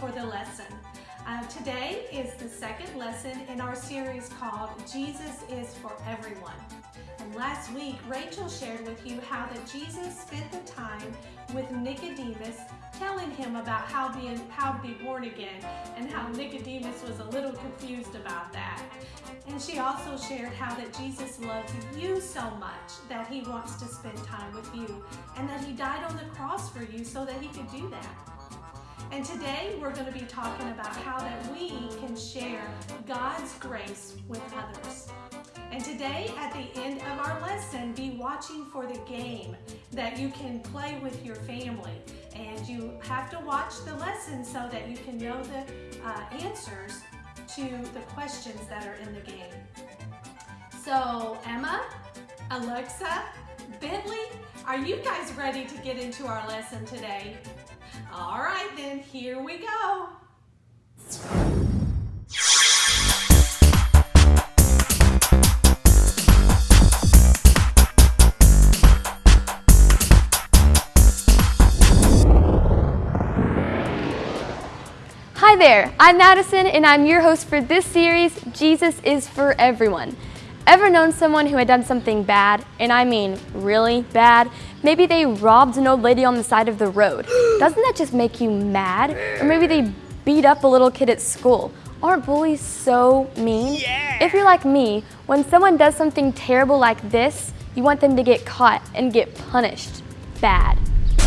for the lesson. Uh, today is the second lesson in our series called Jesus is for Everyone. And last week, Rachel shared with you how that Jesus spent the time with Nicodemus telling him about how being how to be born again and how Nicodemus was a little confused about that. And she also shared how that Jesus loves you so much that he wants to spend time with you and that he died on the cross for you so that he could do that. And today we're going to be talking about how that we can share God's grace with others. And today, at the end of our lesson, be watching for the game that you can play with your family. And you have to watch the lesson so that you can know the uh, answers to the questions that are in the game. So, Emma, Alexa, Bentley, are you guys ready to get into our lesson today? All right, then, here we go. Hi there, I'm Madison and I'm your host for this series, Jesus is for Everyone. Ever known someone who had done something bad, and I mean really bad? Maybe they robbed an old lady on the side of the road. Doesn't that just make you mad? Or maybe they beat up a little kid at school. Aren't bullies so mean? Yeah. If you're like me, when someone does something terrible like this, you want them to get caught and get punished. Bad.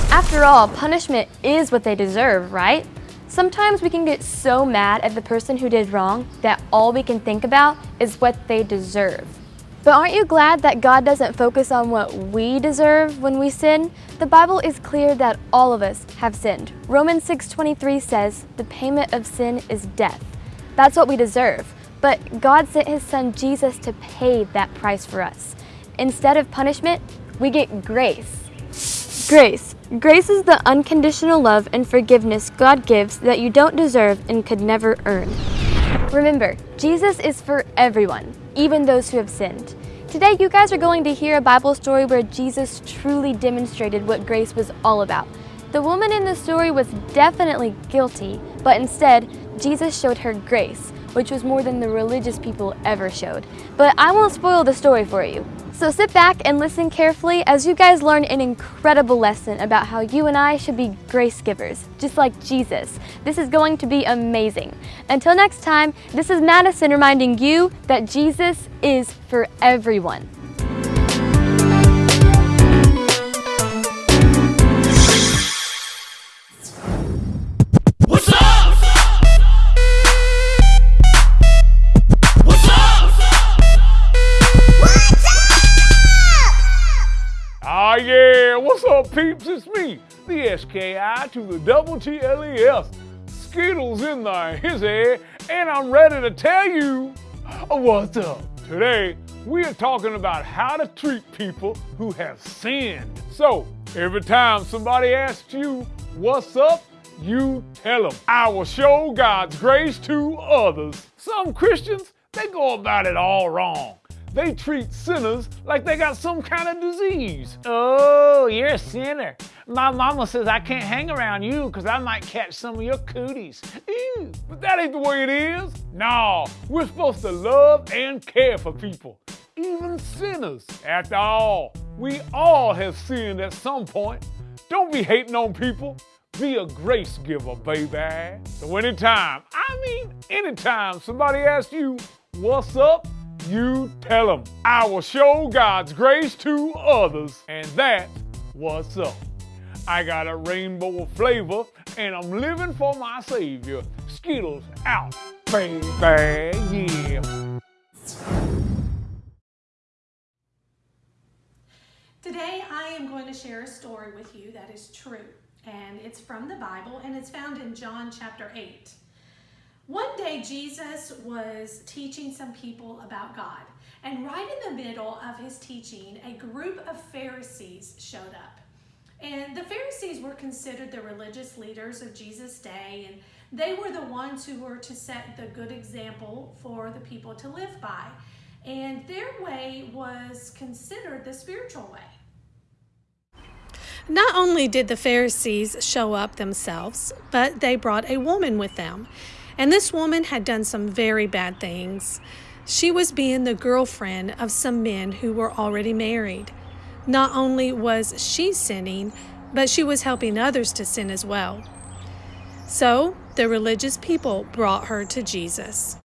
After all, punishment is what they deserve, right? Sometimes we can get so mad at the person who did wrong that all we can think about is what they deserve. But aren't you glad that God doesn't focus on what we deserve when we sin? The Bible is clear that all of us have sinned. Romans 6:23 says, "The payment of sin is death." That's what we deserve. But God sent his son Jesus to pay that price for us. Instead of punishment, we get grace. Grace. Grace is the unconditional love and forgiveness God gives that you don't deserve and could never earn. Remember, Jesus is for everyone, even those who have sinned. Today, you guys are going to hear a Bible story where Jesus truly demonstrated what grace was all about. The woman in the story was definitely guilty, but instead, Jesus showed her grace, which was more than the religious people ever showed. But I won't spoil the story for you. So sit back and listen carefully as you guys learn an incredible lesson about how you and I should be grace givers, just like Jesus. This is going to be amazing. Until next time, this is Madison reminding you that Jesus is for everyone. Peeps? It's me, the SKI to the double TLES. Skittles in the hizzy, and I'm ready to tell you what's up. Today, we are talking about how to treat people who have sinned. So, every time somebody asks you, what's up? You tell them. I will show God's grace to others. Some Christians, they go about it all wrong. They treat sinners like they got some kind of disease. Oh, you're a sinner. My mama says I can't hang around you because I might catch some of your cooties. Ew. But that ain't the way it is. No, we're supposed to love and care for people, even sinners. After all, we all have sinned at some point. Don't be hating on people. Be a grace giver, baby. So anytime, I mean anytime somebody asks you, what's up? You tell them. I will show God's grace to others, and that's what's up. I got a rainbow of flavor, and I'm living for my Savior. Skittles out, baby, yeah. Today, I am going to share a story with you that is true, and it's from the Bible, and it's found in John chapter 8. One day, Jesus was teaching some people about God, and right in the middle of his teaching, a group of Pharisees showed up. And the Pharisees were considered the religious leaders of Jesus' day, and they were the ones who were to set the good example for the people to live by. And their way was considered the spiritual way. Not only did the Pharisees show up themselves, but they brought a woman with them. And this woman had done some very bad things. She was being the girlfriend of some men who were already married. Not only was she sinning, but she was helping others to sin as well. So the religious people brought her to Jesus.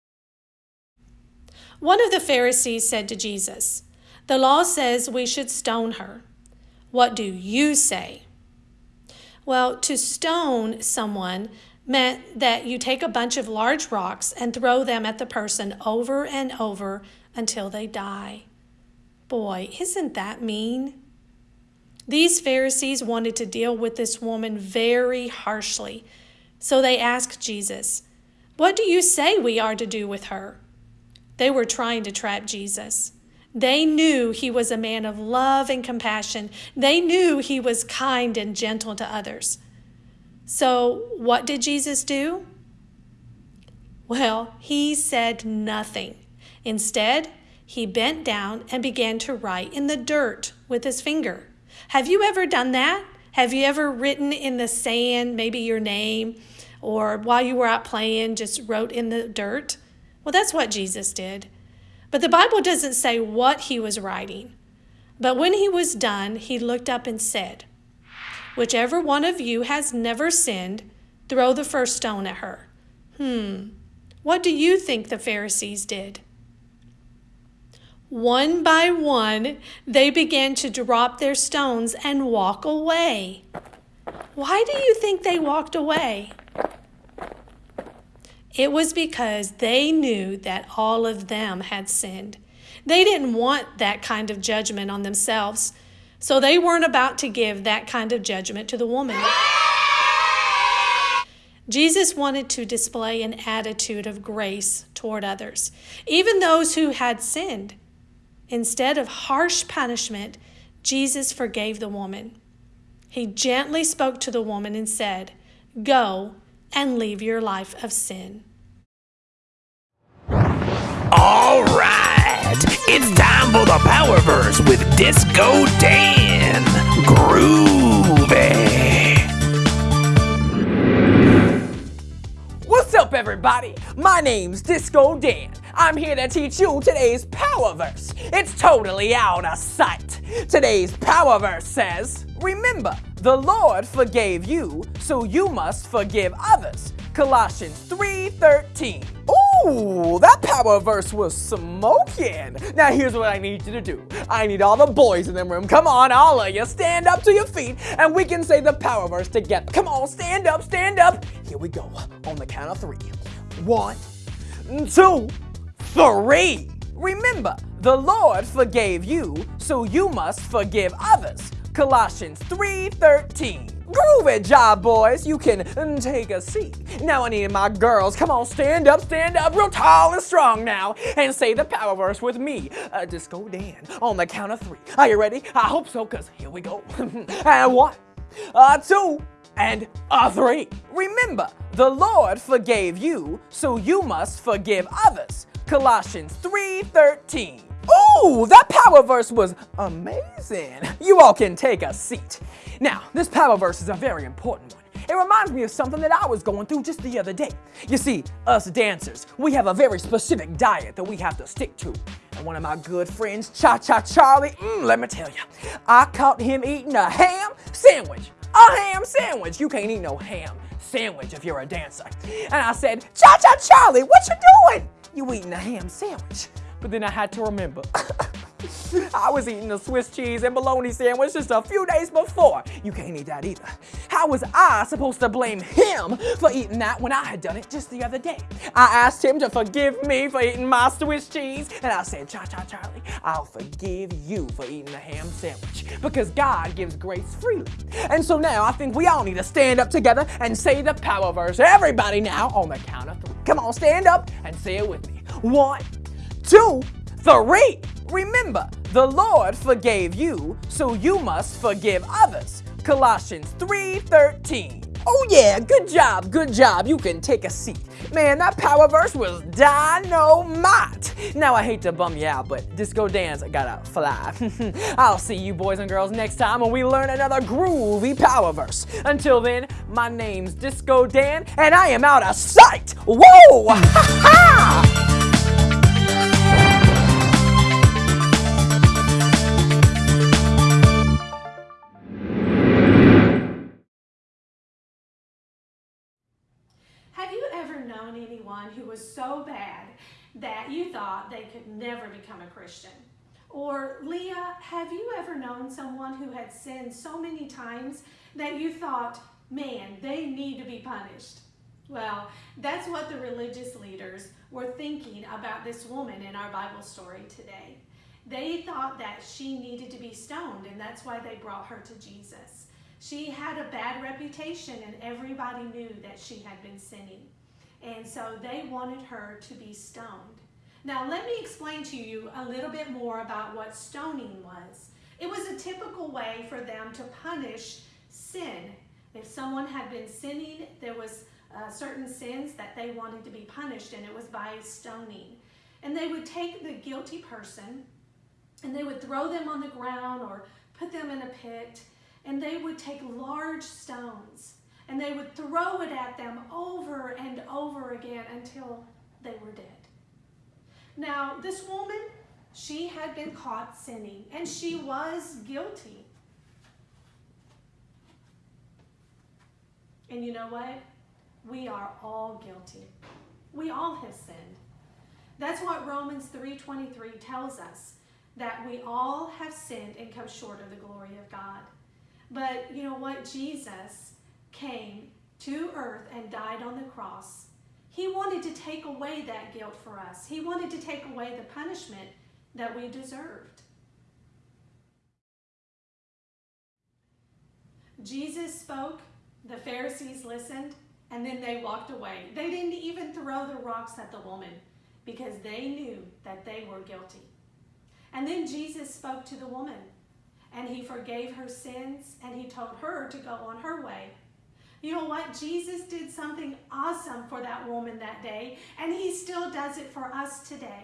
One of the Pharisees said to Jesus, The law says we should stone her. What do you say? Well, to stone someone meant that you take a bunch of large rocks and throw them at the person over and over until they die. Boy, isn't that mean? These Pharisees wanted to deal with this woman very harshly, so they asked Jesus, What do you say we are to do with her? They were trying to trap Jesus. They knew he was a man of love and compassion. They knew he was kind and gentle to others. So, what did Jesus do? Well, he said nothing. Instead, he bent down and began to write in the dirt with his finger. Have you ever done that? Have you ever written in the sand, maybe your name, or while you were out playing, just wrote in the dirt? Well, that's what Jesus did. But the Bible doesn't say what he was writing. But when he was done, he looked up and said, Whichever one of you has never sinned, throw the first stone at her. Hmm, what do you think the Pharisees did? One by one, they began to drop their stones and walk away. Why do you think they walked away? It was because they knew that all of them had sinned. They didn't want that kind of judgment on themselves. So they weren't about to give that kind of judgment to the woman. Jesus wanted to display an attitude of grace toward others, even those who had sinned. Instead of harsh punishment, Jesus forgave the woman. He gently spoke to the woman and said, Go and leave your life of sin. All right, it's time for the Power Verse with Disco Dan. Groovy. What's up, everybody? My name's Disco Dan. I'm here to teach you today's Power Verse. It's totally out of sight. Today's Power Verse says, Remember, the Lord forgave you, so you must forgive others. Colossians 3:13. Ooh, that power verse was smoking. Now here's what I need you to do. I need all the boys in the room. Come on, all of you, stand up to your feet and we can say the power verse together. Come on, stand up, stand up. Here we go. On the count of three. One, two, three. Remember, the Lord forgave you, so you must forgive others. Colossians 3:13. Groovy job, boys. You can mm, take a seat. Now I need my girls. Come on, stand up, stand up, real tall and strong now, and say the power verse with me. Uh, Disco Dan on the count of three. Are you ready? I hope so, cause here we go. and one, uh, two, and a three. Remember, the Lord forgave you, so you must forgive others. Colossians 3:13. Ooh, that power verse was amazing. You all can take a seat. Now, this power verse is a very important one. It reminds me of something that I was going through just the other day. You see, us dancers, we have a very specific diet that we have to stick to. And one of my good friends, Cha Cha Charlie, mm, let me tell you, I caught him eating a ham sandwich. A ham sandwich. You can't eat no ham sandwich if you're a dancer. And I said, Cha Cha Charlie, what you doing? You eating a ham sandwich. But then I had to remember. I was eating a Swiss cheese and bologna sandwich just a few days before. You can't eat that either. How was I supposed to blame him for eating that when I had done it just the other day? I asked him to forgive me for eating my Swiss cheese, and I said, Cha Cha Charlie, I'll forgive you for eating the ham sandwich because God gives grace freely. And so now I think we all need to stand up together and say the power verse. Everybody now on the count of three. Come on, stand up and say it with me. One, two, three. Remember, the Lord forgave you, so you must forgive others. Colossians 3:13. Oh yeah, good job, good job. You can take a seat. Man, that power verse was dynamite. Now I hate to bum you out, but Disco Dan's gotta fly. I'll see you boys and girls next time when we learn another groovy power verse. Until then, my name's Disco Dan, and I am out of sight. Whoa! known anyone who was so bad that you thought they could never become a Christian? Or, Leah, have you ever known someone who had sinned so many times that you thought, man, they need to be punished? Well, that's what the religious leaders were thinking about this woman in our Bible story today. They thought that she needed to be stoned, and that's why they brought her to Jesus. She had a bad reputation, and everybody knew that she had been sinning. And so they wanted her to be stoned. Now, let me explain to you a little bit more about what stoning was. It was a typical way for them to punish sin. If someone had been sinning, there was uh, certain sins that they wanted to be punished, and it was by stoning. And they would take the guilty person and they would throw them on the ground or put them in a pit, and they would take large stones and they would throw it at them again until they were dead. Now, this woman, she had been caught sinning and she was guilty. And you know what? We are all guilty. We all have sinned. That's what Romans 3:23 tells us that we all have sinned and come short of the glory of God. But you know what? Jesus came to earth and died on the cross. He wanted to take away that guilt for us. He wanted to take away the punishment that we deserved. Jesus spoke, the Pharisees listened, and then they walked away. They didn't even throw the rocks at the woman because they knew that they were guilty. And then Jesus spoke to the woman and he forgave her sins and he told her to go on her way. You know what? Jesus did something awesome for that woman that day, and he still does it for us today.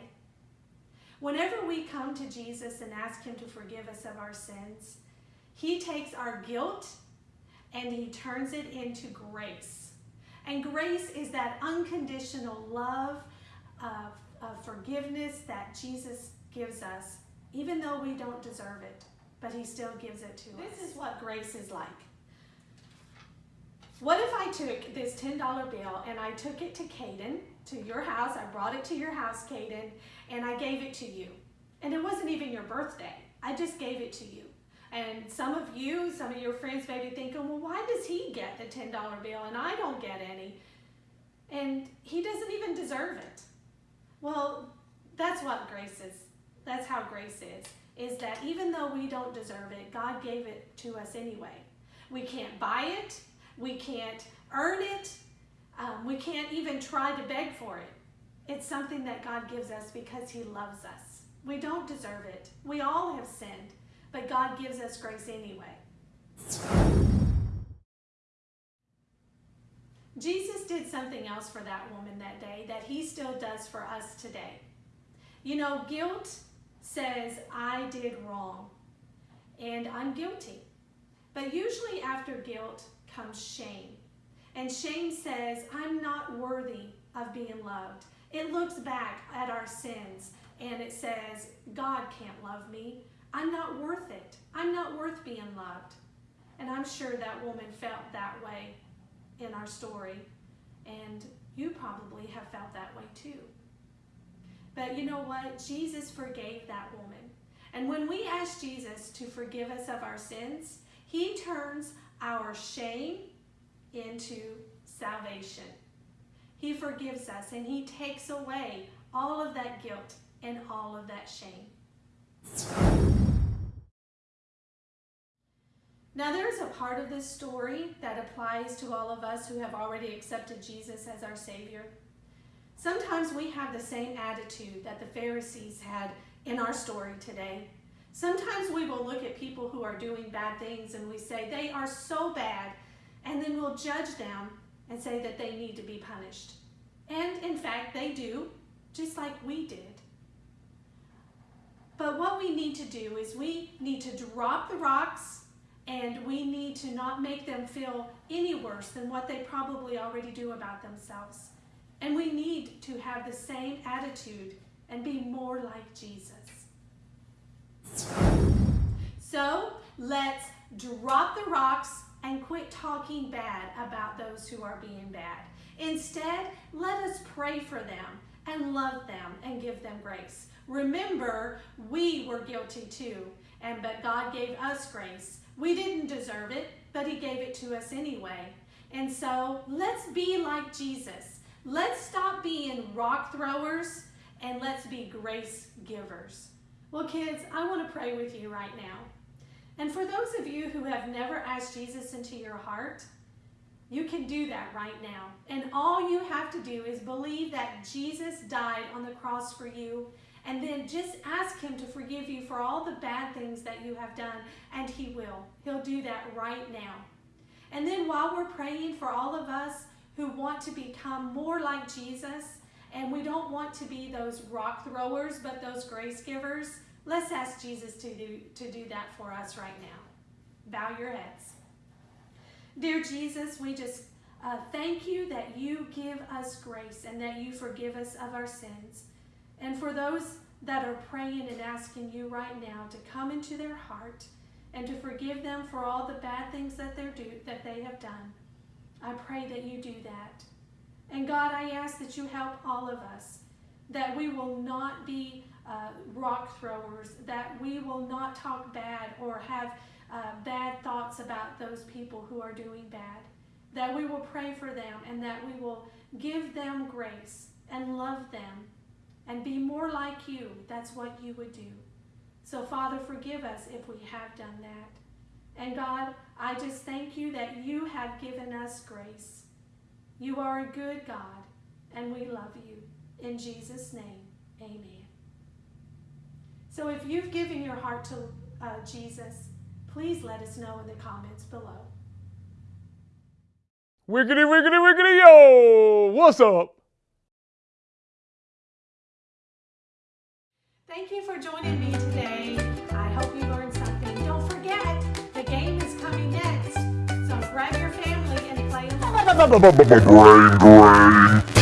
Whenever we come to Jesus and ask him to forgive us of our sins, he takes our guilt and he turns it into grace. And grace is that unconditional love of, of forgiveness that Jesus gives us, even though we don't deserve it but he still gives it to this us. This is what grace is like. What if I took this $10 bill and I took it to Caden, to your house, I brought it to your house, Caden, and I gave it to you. And it wasn't even your birthday. I just gave it to you. And some of you, some of your friends may be thinking, well, why does he get the $10 bill and I don't get any? And he doesn't even deserve it. Well, that's what grace is. That's how grace is is that even though we don't deserve it, God gave it to us anyway. We can't buy it, we can't earn it, um, we can't even try to beg for it. It's something that God gives us because He loves us. We don't deserve it. We all have sinned, but God gives us grace anyway. Jesus did something else for that woman that day that He still does for us today. You know, guilt says, I did wrong and I'm guilty. But usually after guilt comes shame. And shame says, I'm not worthy of being loved. It looks back at our sins and it says, God can't love me. I'm not worth it. I'm not worth being loved. And I'm sure that woman felt that way in our story. And you probably have felt that way too. But you know what? Jesus forgave that woman. And when we ask Jesus to forgive us of our sins, he turns our shame into salvation. He forgives us and he takes away all of that guilt and all of that shame. Now, there's a part of this story that applies to all of us who have already accepted Jesus as our Savior. Sometimes we have the same attitude that the Pharisees had in our story today. Sometimes we will look at people who are doing bad things and we say, they are so bad and then we'll judge them and say that they need to be punished. And in fact, they do, just like we did. But what we need to do is we need to drop the rocks and we need to not make them feel any worse than what they probably already do about themselves. And we need to have the same attitude and be more like Jesus. So let's drop the rocks and quit talking bad about those who are being bad. Instead, let us pray for them and love them and give them grace. Remember, we were guilty too, and but God gave us grace. We didn't deserve it, but he gave it to us anyway. And so, let's be like Jesus. Let's stop being rock throwers and let's be grace givers. Well, kids, I want to pray with you right now. And for those of you who have never asked Jesus into your heart, you can do that right now. And all you have to do is believe that Jesus died on the cross for you and then just ask him to forgive you for all the bad things that you have done and he will. He'll do that right now. And then while we're praying for all of us who want to become more like Jesus and we don't want to be those rock throwers but those grace givers, let's ask Jesus to do, to do that for us right now. Bow your heads. Dear Jesus, we just uh, thank you that you give us grace and that you forgive us of our sins. And for those that are praying and asking you right now to come into their heart and to forgive them for all the bad things that, they're do, that they have done, I pray that you do that. And God, I ask that you help all of us, that we will not be uh, rock throwers, that we will not talk bad or have uh, bad thoughts about those people who are doing bad. That we will pray for them and that we will give them grace and love them and be more like you. That's what you would do. So, Father, forgive us if we have done that. And God, I just thank you that you have given us grace. You are a good God, and we love you. In Jesus' name, amen. So, if you've given your heart to uh, Jesus, please let us know in the comments below. Wiggity, wiggity, wiggity, yo! What's up? Thank you for joining me today. Brain drain.